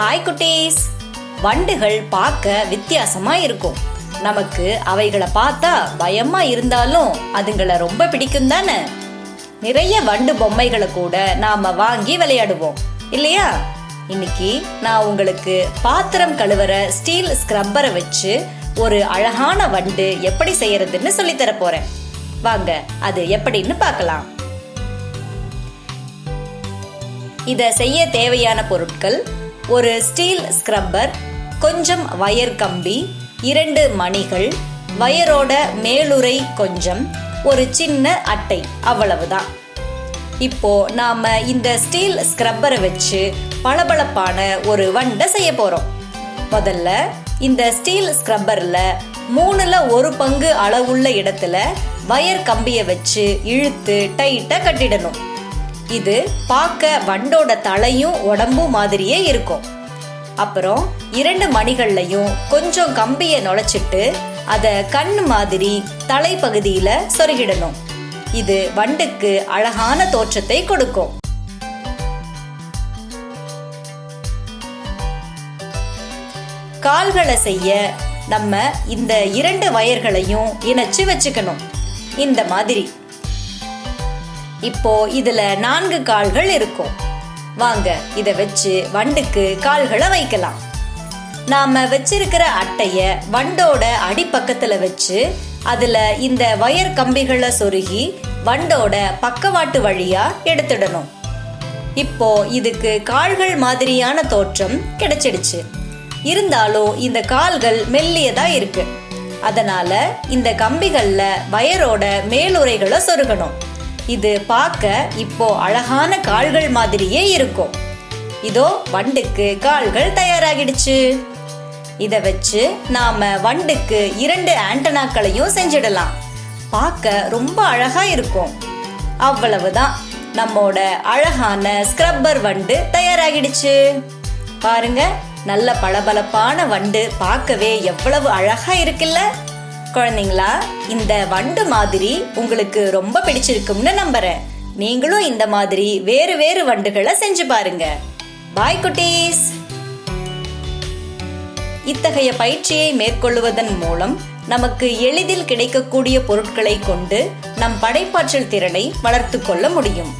Hi குட்டீஸ். வண்டுகள் பார்க்க வித்தியாசமா இருக்கும். நமக்கு அவைகளை பார்த்தா பயமா இருந்தாலும் அதுங்களை ரொம்ப பிடிக்கும் தானே? நிறைய வண்டு பொம்மைகளை கூட நாம வாங்கி விளையாடுவோம். இல்லையா? இன்னைக்கு நான் உங்களுக்கு பாத்திரம் கழுவுற ஸ்டீல் ஸ்க்ரப்பரை வச்சு ஒரு அழகான வண்டு எப்படி செய்யறதுன்னு சொல்லித் தர போறேன். வாங்க அது எப்படின்னு பார்க்கலாம். இதை செய்ய தேவையான பொருட்கள் ஒரு ஸ்டீல் ஸ்க்ரப்பர் கொஞ்சம் வயர் கம்பி இரண்டு மணிகள் வயரோட மேலுறை கொஞ்சம் ஒரு சின்ன அட்டை அவ்வளவுதான். இப்போ நாம இந்த ஸ்டீல் ஸ்க்ரப்பரை வச்சு பளபளப்பான ஒரு வண்டை செய்ய போறோம். முதல்ல இந்த ஸ்டீல் ஸ்க்ரப்பர்ல மூணுல ஒரு பங்கு அளவுள்ள இடத்துல வயர் கம்பியை வச்சு இழுத்து டைட்டா கட்டிடணும். இது பார்க்க வண்டோட தலையும் உடம்பும் மாதிரியே இருக்கும். அப்புறம் இரண்டு மணிகள்லையும் கொஞ்சம் கம்பியை நுழைச்சிட்டு அதை கண் மாதிரி தலைப்பகுதியில சொருகிடணும். இது வண்டுக்கு அழகான தோற்றத்தை கொடுக்கும். கால்களை செய்ய நம்ம இந்த இரண்டு வயர்களையும் இணைச்சு வச்சுக்கணும். இந்த மாதிரி இப்போ இதுல நான்கு கால்கள் இருக்கும். வாங்க இதை வச்சு வண்டுக்கு கால்களை வைக்கலாம். நாம வச்சிருக்கிற அட்டைய வண்டோட அடிப்பக்கத்துல வச்சு அதுல இந்த வயர் கம்பிகளை சொருகி வண்டோட பக்கவாட்டு வழியா எடுத்துடணும். இப்போ இதுக்கு கால்கள் மாதிரியான தோற்றம் கிடைச்சிடுச்சு. இருந்தாலும் இந்த கால்கள் மெல்லியதா இருக்கு. அதனால இந்த கம்பிகள்ல வயரோட மேலுரைகளை சொருகணும். இது பார்க்க இப்போ அழகான கால்கள் மாதிரியே இருக்கும். இதோ வண்டுக்கு கால்கள் தயாராகிடுச்சு. இதை வச்சு நாம வண்டுக்கு இரண்டு ஆண்டனாக்களையும் செஞ்சிடலாம். பார்க்க ரொம்ப அழகா இருக்கும். அவ்வளவுதான். நம்மோட அழகான ஸ்க்ரப்பர் வண்டு தயாராகிடுச்சு. பாருங்க நல்ல பளபளப்பான வண்டு பார்க்கவே எவ்வளவு அழகா இருக்குல்ல. குழந்தைங்களா இந்த வண்டு மாதிரி உங்களுக்கு ரொம்ப பிடிச்சிருக்கும்னு நம்புறேன். நீங்களும் இந்த மாதிரி வேறு வேறு வண்டுகளை செஞ்சு பாருங்க. பாய் குட்டீஸ்! இத்தகைய பயிற்சியை மேற்கொள்வதன் மூலம் நமக்கு எளிதில் கிடைக்கக்கூடிய பொருட்களை கொண்டு நம் படைப்பாற்றல் திறனை வளர்த்து கொள்ள முடியும்.